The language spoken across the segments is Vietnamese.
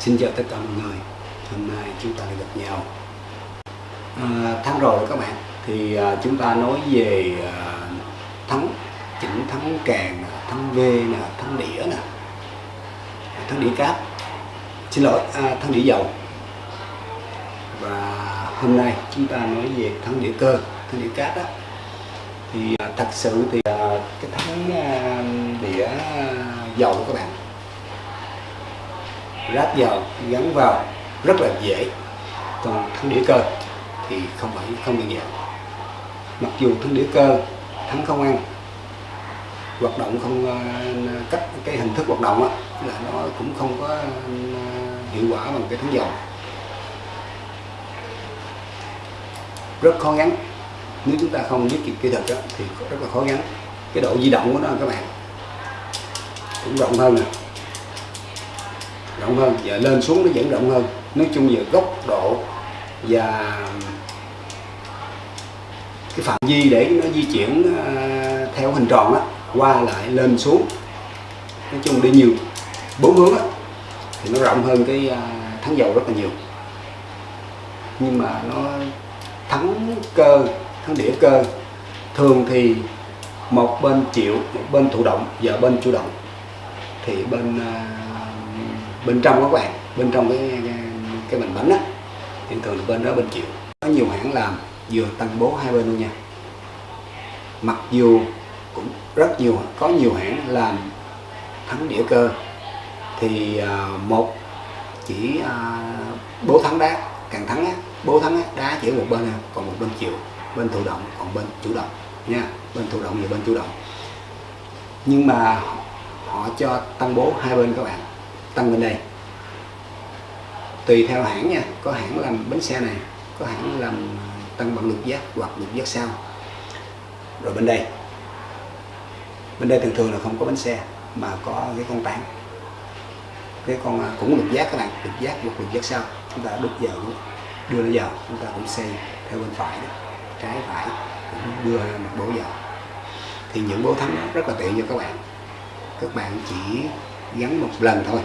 Xin chào tất cả mọi người. Hôm nay chúng ta lại gặp nhau. À, Tháng rồi các bạn. Thì à, chúng ta nói về à, thắng Chỉnh thắng càng, thắng V, nè, thắng đĩa nè. Thắng đĩa cáp. Xin lỗi, à, thắng đĩa dầu. Và hôm nay chúng ta nói về thắng đĩa cơ, thắng đĩa cáp đó. Thì à, thật sự thì à, cái thắng à, đĩa à, dầu các bạn ráp vào gắn vào rất là dễ. Còn thắng đĩa cơ thì không phải không đơn giản. Mặc dù thắng đĩa cơ thắng không ăn hoạt động không ờ, cách cái hình thức hoạt động á là nó cũng không có ờ, hiệu quả bằng cái thắng dầu. Rất khó gắn. Nếu chúng ta không biết kỹ thuật đó, thì rất là khó gắn. Cái độ di động của nó các bạn cũng rộng hơn nè rộng hơn và lên xuống nó vẫn rộng hơn. Nói chung về góc độ và cái phạm vi để nó di chuyển ờ, theo hình tròn á qua lại lên xuống nói chung đi nhiều. Bốn hướng á thì nó rộng hơn cái ờ, thắng dầu rất là nhiều. Nhưng mà nó thắng cơ thắng đĩa cơ. Thường thì một bên chịu một bên thụ động và bên chủ động. Thì bên uh, bên trong các bạn bên trong cái cái, cái bình bánh á thì thường là bên đó bên chịu. Có nhiều hãng làm vừa tăng bố hai bên luôn nha. Mặc dù cũng rất nhiều có nhiều hãng làm thắng đĩa cơ thì uh, một chỉ uh, bố thắng đá càng thắng á bố thắng á đá chỉ một bên còn một bên chịu bên thụ động còn bên chủ động nha bên thụ động và bên chủ động. Nhưng mà họ cho tăng bố hai bên các bạn tăng bên đây. Tùy theo hãng nha, có hãng làm bánh xe này, có hãng làm ờ, tăng bằng lực giác hoặc lực giác sau. Rồi bên đây bên đây thường thường là không có bánh xe mà có cái con tán cái con ờ, cũng lực giác các bạn lực giác hoặc lực giác sau. Chúng ta đút vào, đưa nó vào, chúng ta cũng xây theo bên phải đó. trái phải cũng đưa một bố vào thì những bố thắng rất là tiện cho các bạn. Các bạn chỉ gắn một lần thôi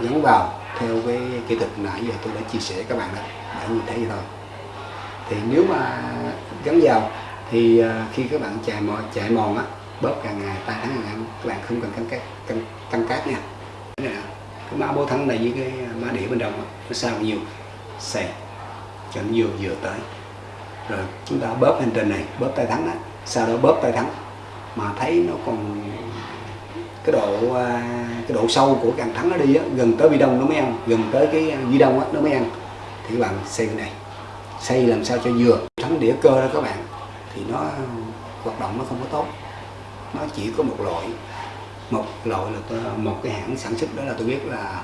gắn vào theo cái kỹ thuật nãy giờ tôi đã chia sẻ các bạn đó để nhìn thấy vậy thôi. Thì nếu mà gắn vào thì à, khi các bạn chạy mòn chạy mòn á bóp càng ngày tay thắng ngày các bạn không cần căng cát căng, căng cát nha. Cái mã bố thắng này với cái mã đĩa bên đồng nó sao nhiều? Xè cho nó vừa vừa tới. Rồi chúng ta bóp hành trình này bóp tay thắng á sau đó bóp tay thắng mà thấy nó còn cái độ à, cái độ sâu của càng thắng nó đi á, gần tới bi đông nó mới ăn gần tới cái vi đông á, nó mới ăn. Thì các bạn xây cái này xây làm sao cho vừa. Thắng đĩa cơ đó các bạn thì nó hoạt động nó không có tốt. Nó chỉ có một loại một loại là tôi, một cái hãng sản xuất đó là tôi biết là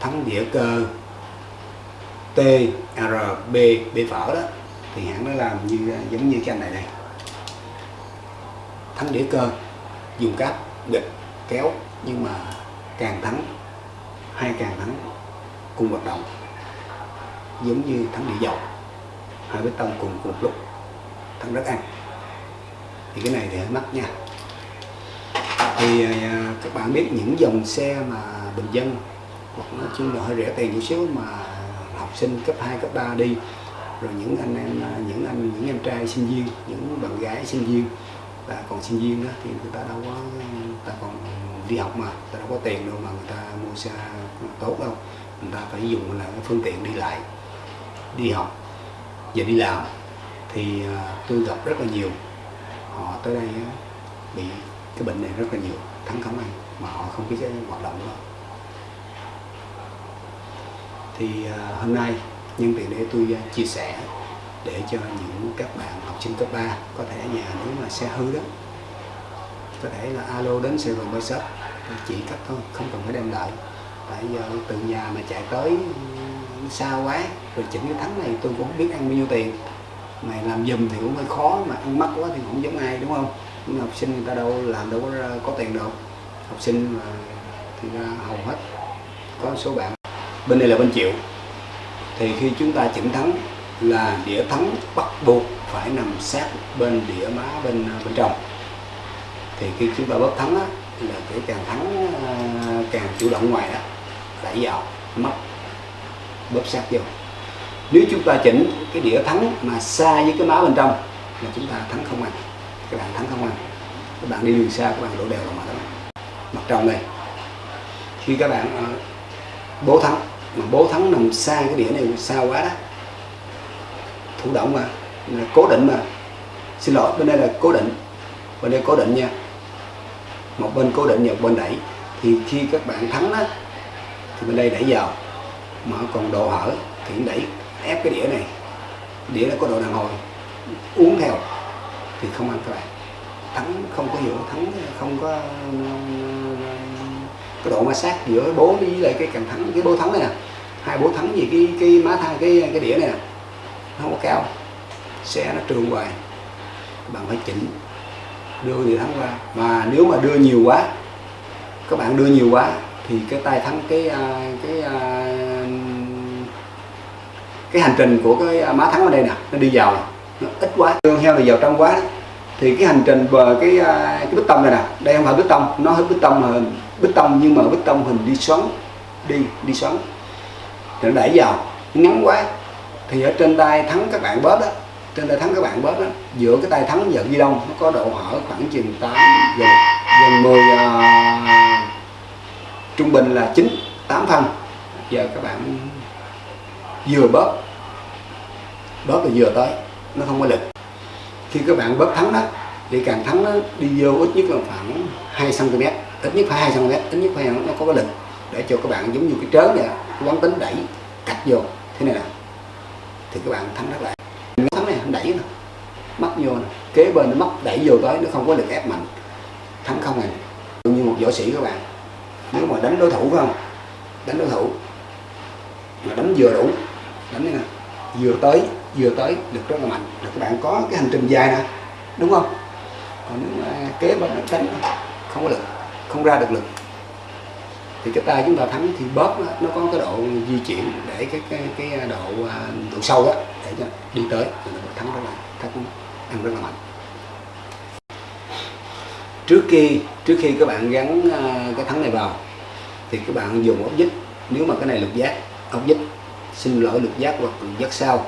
thắng đĩa cơ T R B B phở đó. Thì hãng nó làm như giống như cái anh này đây. Thắng đĩa cơ dùng cáp địch kéo nhưng mà càng thắng hai càng thắng cùng hoạt động giống như thắng địa dầu. Hai bê tông cùng cùng lúc thắng rất ăn. Thì cái này thì hơi mắc nha. Thì à, à, các bạn biết những dòng xe mà bình dân hoặc nói chung là hơi rẻ tiền chút xíu mà học sinh cấp 2, cấp 3 đi rồi những anh em à, những anh những em trai sinh viên những bạn gái sinh viên và còn sinh viên đó thì người ta đâu có người ta còn đi học mà người ta đâu có tiền đâu mà người ta mua xe tốt đâu. Người ta phải dùng là cái phương tiện đi lại, đi học và đi làm. Thì à, tôi gặp rất là nhiều, họ tới đây bị cái bệnh này rất là nhiều, thắng cống ăn mà họ không biết cái hoạt động đó thì à, hôm nay nhân tiện để tôi à, chia sẻ để cho những các bạn học sinh cấp 3 có thể nhà nếu mà xe hư đó, có thể là alo đến Sài Gòn shop chỉ cách thôi, không cần phải đem lại. Tại giờ từ nhà mà chạy tới xa quá, rồi chỉnh cái thắng này tôi cũng không biết ăn bao nhiêu tiền. Mày làm dùm thì cũng hơi khó, mà ăn mắc quá thì cũng giống ai, đúng không? Nhưng học sinh người ta đâu làm đâu có có tiền đâu. Học sinh mà thì ra hầu hết. Có số bạn, bên đây là bên chịu thì khi chúng ta chỉnh thắng là đĩa thắng bắt buộc phải nằm sát bên đĩa má bên à, bên trong. Thì khi chúng ta bóp thắng á, là cái càng thắng à, càng chủ động ngoài đó đẩy vào mất bóp sát vô. Nếu chúng ta chỉnh cái đĩa thắng mà xa với cái má bên trong là chúng ta thắng không ăn. Các bạn thắng không ăn. Các bạn đi đường xa các bạn đổ đều vào mặt đó. Mặt trong đây. Khi các bạn à, bố thắng mà bố thắng nằm xa cái đĩa này xa quá đó thủ động mà. Cố định mà. Xin lỗi, bên đây là cố định. Bên đây cố định nha. Một bên cố định và một bên đẩy. Thì khi các bạn thắng đó, thì bên đây đẩy vào. Mà còn độ hở, thì đẩy, ép cái đĩa này. Đĩa nó có độ đàn hồi. Uống theo, thì không ăn các bạn. Thắng, không có hiệu thắng, không có, cái độ ma sát giữa bố với lại cái càng thắng, cái bố thắng này nè. Hai bố thắng gì cái cái má thang cái cái đĩa này nè không có cao. Xe nó trường hoài. Bạn phải chỉnh. Đưa thì thắng qua. Mà nếu mà đưa nhiều quá, các bạn đưa nhiều quá, thì cái tay thắng, cái à, cái à, cái hành trình của cái à, má thắng ở đây nè, nó đi vào. Nó ít quá. Tương heo là vào trong quá thì cái hành trình về cái cái bích tông này nè, đây không phải bích tông, nó hết bích tông mà bích tông nhưng mà bích tông hình đi xoắn, đi đi xoắn. Thì nó đẩy vào ngắn quá thì ở trên tay thắng các bạn bớt á trên tay thắng các bạn bớt á giữa cái tay thắng và ghi đông nó có độ hở khoảng chừng 8 gần gần 10 uh, trung bình là 9 8 phân. Giờ các bạn vừa bớt bớt là vừa tới nó không có lực. Khi các bạn bớt thắng đó thì càng thắng nó đi vô ít nhất là khoảng 2 cm ít nhất phải 2 cm ít nhất phải nó có cái lực để cho các bạn giống như cái trớn vậy cái quán tính đẩy cắt vô. Thế này nè thì các bạn thắng rất lại. Thắng này, đẩy nè mắc vô nè. Kế bên nó mắc đẩy vô tới, nó không có lực ép mạnh. Thắng không này như một võ sĩ các bạn. Nếu mà đánh đối thủ phải không? Đánh đối thủ. Mà đánh vừa đủ. Đánh này nè vừa tới vừa tới, lực rất là mạnh. Là các bạn có cái hành trình dài nè. Đúng không? Còn nếu mà kế bên nó đánh, không có lực. Không ra được lực thì cái tay chúng ta thắng thì bóp đó, nó có cái độ di chuyển để cái cái cái độ à, độ sâu á để cho đi tới. Thì nó thắng rất là thắng ăn rất là mạnh. Trước khi trước khi các bạn gắn à, cái thắng này vào thì các bạn dùng ốc vít. Nếu mà cái này lục giác ốc vít xin lỗi lục giác hoặc lục giác sau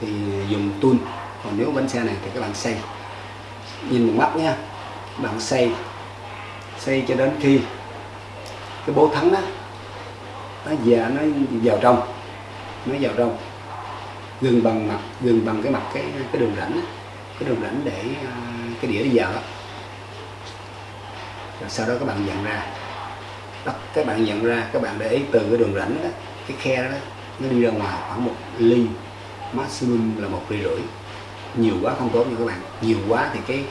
thì dùng tuôn còn nếu bánh xe này thì các bạn xây nhìn một mắt nha bạn xây xây cho đến khi cái bố thắng á nó già nó vào trong nó vào trong. Gần bằng mặt gần bằng cái mặt cái cái đường rãnh á, cái đường rãnh để à, cái đĩa đi vào đó. rồi sau đó các bạn nhận ra đó, các bạn nhận ra các bạn để ý từ cái đường rãnh đó cái khe đó nó đi ra ngoài khoảng một ly maximum là một ly rưỡi. Nhiều quá không tốt nha các bạn. Nhiều quá thì cái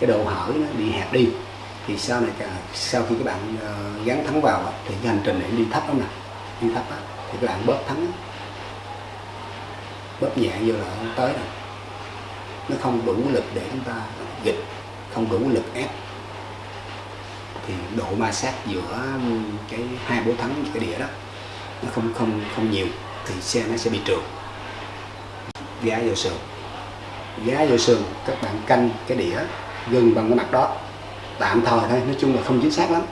cái độ hở nó bị hẹp đi thì sau này cả sau khi các bạn ờ, gắn thắng vào thì cái hành trình này đi thấp lắm nè. Đi thấp á, thì các bạn bóp thắng bóp nhẹ vô là không tới rồi. Nó không đủ lực để chúng ta dịch không đủ lực ép. Thì độ ma sát giữa cái hai bố thắng cái đĩa đó nó không không không nhiều thì xe nó sẽ bị trượt. Gá vô sườn. Gá vô sườn các bạn canh cái đĩa gần bằng cái mặt đó tạm thời thôi nói chung là không chính xác lắm.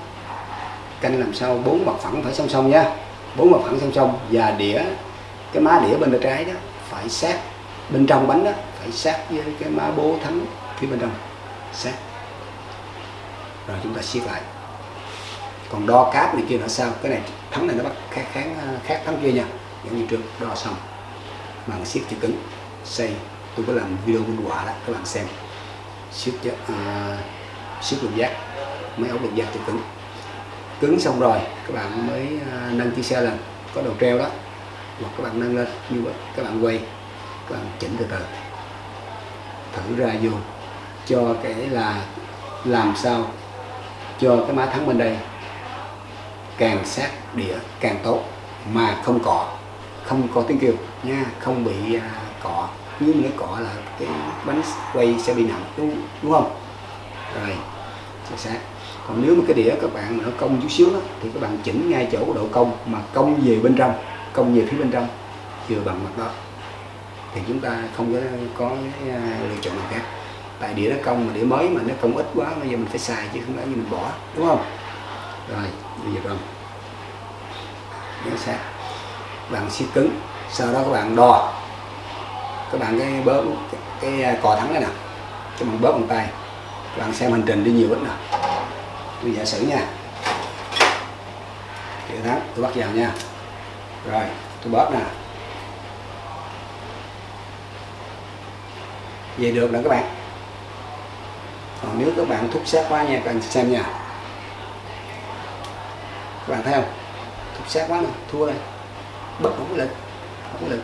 Canh làm sao bốn mặt phẳng phải song song nha. Bốn mặt phẳng song song và đĩa cái má đĩa bên tay trái đó phải sát. Bên trong bánh đó phải sát với cái má bố thắng phía bên trong. Sát. Rồi chúng ta siết lại. Còn đo cáp này kia là sao? Cái này thắng này nó bắt khác kháng khác thắng kia nha. Giống như trước đo xong. Bằng siết chữ cứng. Xây tôi có làm video minh họa đó các bạn xem. Siết uh, siết lục giác mới ổn lục giác cho cứng. Cứng xong rồi các bạn mới à, nâng chiếc xe lên có đầu treo đó hoặc các bạn nâng lên như vậy các bạn quay các bạn chỉnh từ từ. Thử ra vô cho cái là làm sao cho cái má thắng bên đây càng sát đĩa càng tốt mà không cọ không có tiếng kêu nha không bị uh, cọ. Nếu mà cọ là cái bánh quay sẽ bị nặng đúng, đúng không? Rồi chính xác. Còn nếu mà cái đĩa các bạn mà nó cong chút xíu đó, thì các bạn chỉnh ngay chỗ độ cong mà cong về bên trong cong về phía bên trong vừa bằng mặt đó. Thì chúng ta không có có cái lựa chọn nào khác. Tại đĩa nó cong mà đĩa mới mà nó cong ít quá bây giờ mình phải xài chứ không phải như mình bỏ đúng không? Rồi bây giờ rồi nó xác. Bạn siết cứng sau đó các bạn đo. Các bạn cái bóp cái, cái cò thắng này nè cho bạn bóp bằng tay bạn xem hành trình đi nhiều ít nè tôi giả sử nha. Để thắng tôi bắt vào nha. Rồi, tôi bóp nè. Về được nè các bạn. Còn nếu các bạn thúc sát quá nha, các bạn xem nha. Các bạn thấy không? Thúc sát quá nè, thua đây. Bất không có lực không có lực.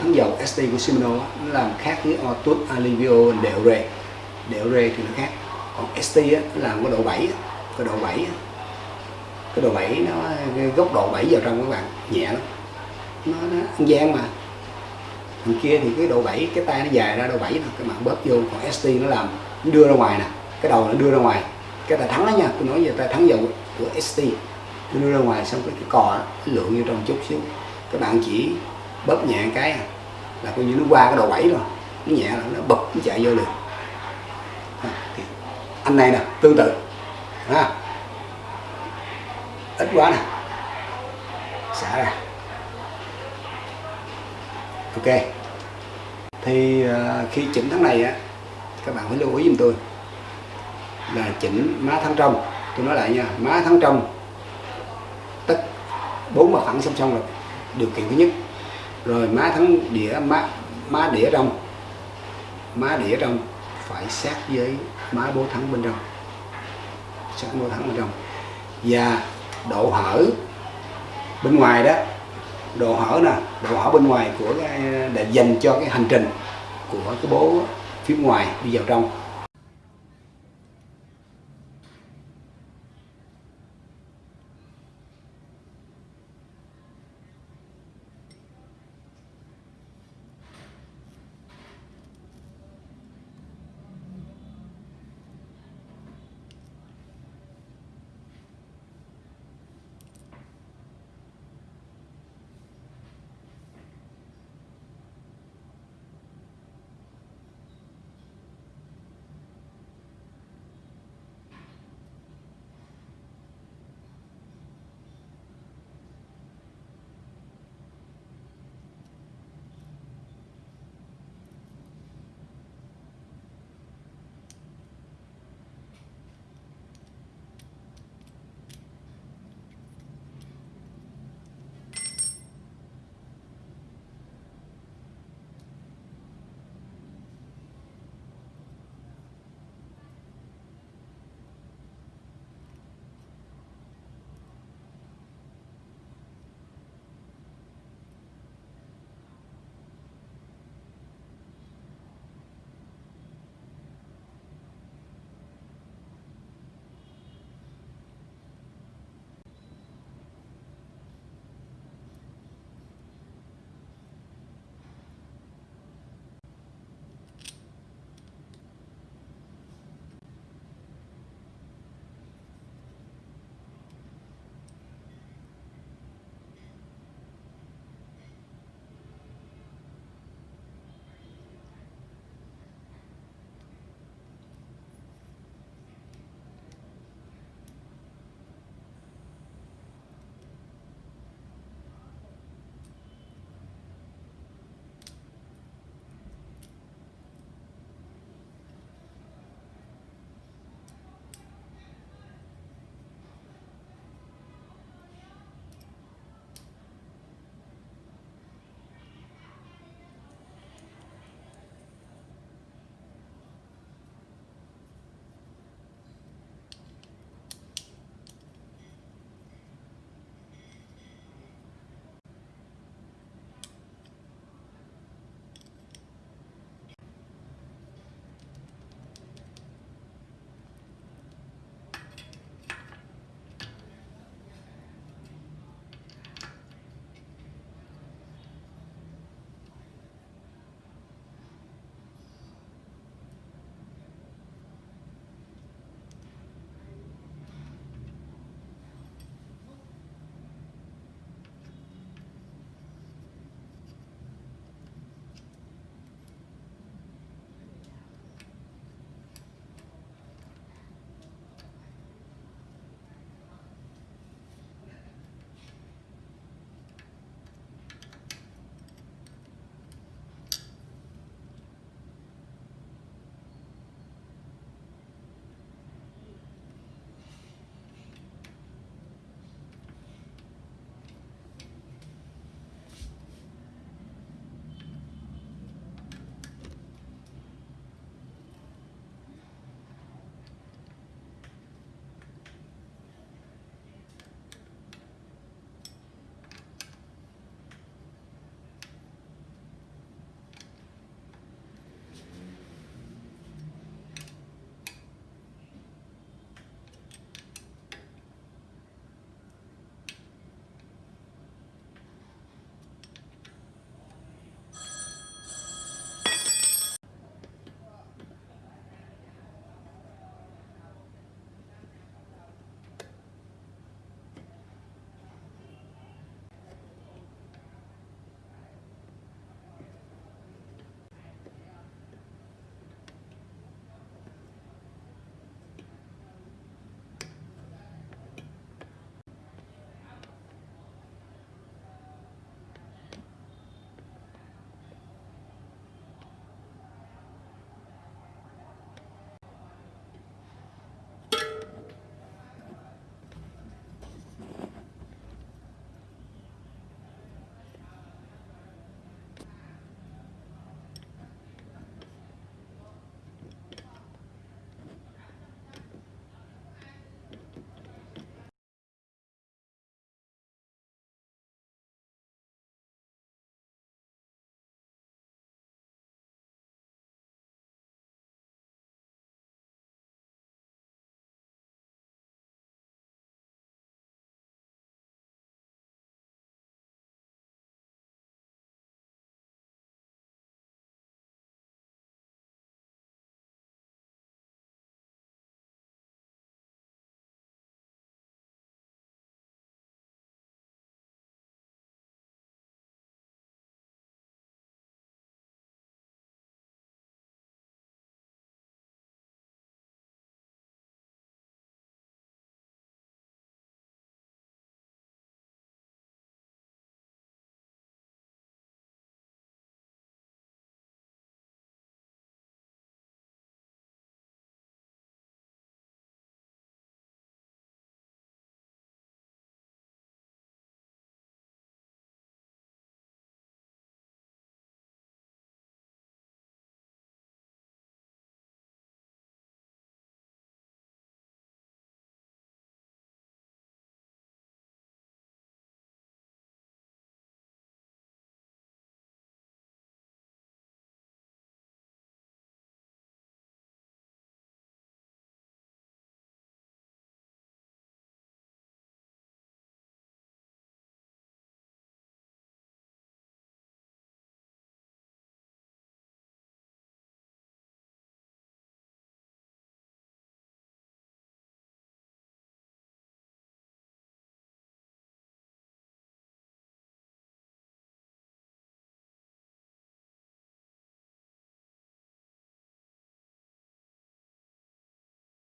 Thắng dầu ST của Shimano nó làm khác với Otus Alivio đệu rê đều rê thì nó khác. Còn ST á, nó làm cái độ 7 á, cái độ 7 á. cái độ 7 nó cái góc độ 7 vào trong các bạn nhẹ lắm. Nó, nó ăn gian mà. Thằng kia thì cái độ 7 cái tay nó dài ra độ 7 nè các bạn bóp vô còn ST nó làm nó đưa ra ngoài nè. Cái đầu nó đưa ra ngoài. Cái ta thắng đó nha tôi nói về ta thắng dầu của ST nó đưa ra ngoài xong cái, cái cò đó, nó lượng vô trong chút xíu. Các bạn chỉ bóp nhẹ cái à, là coi như nó qua cái độ 7 rồi. Nó nhẹ là nó bật nó chạy vô liền anh này nè tương tự. Ha ít quá nè. Xả ra. Ok. Thì uh, khi chỉnh tháng này á các bạn phải lưu ý giùm tôi là chỉnh má thắng trong. Tôi nói lại nha má thắng trong tất bốn mặt phẳng song song rồi điều kiện thứ nhất. Rồi má thắng đĩa má má đĩa trong má đĩa trong phải sát với má bố thắng bên trong. Sát bố thắng bên trong. Và độ hở bên ngoài đó, độ hở nè, độ hở bên ngoài của cái, để dành cho cái hành trình của cái bố phía ngoài đi vào trong.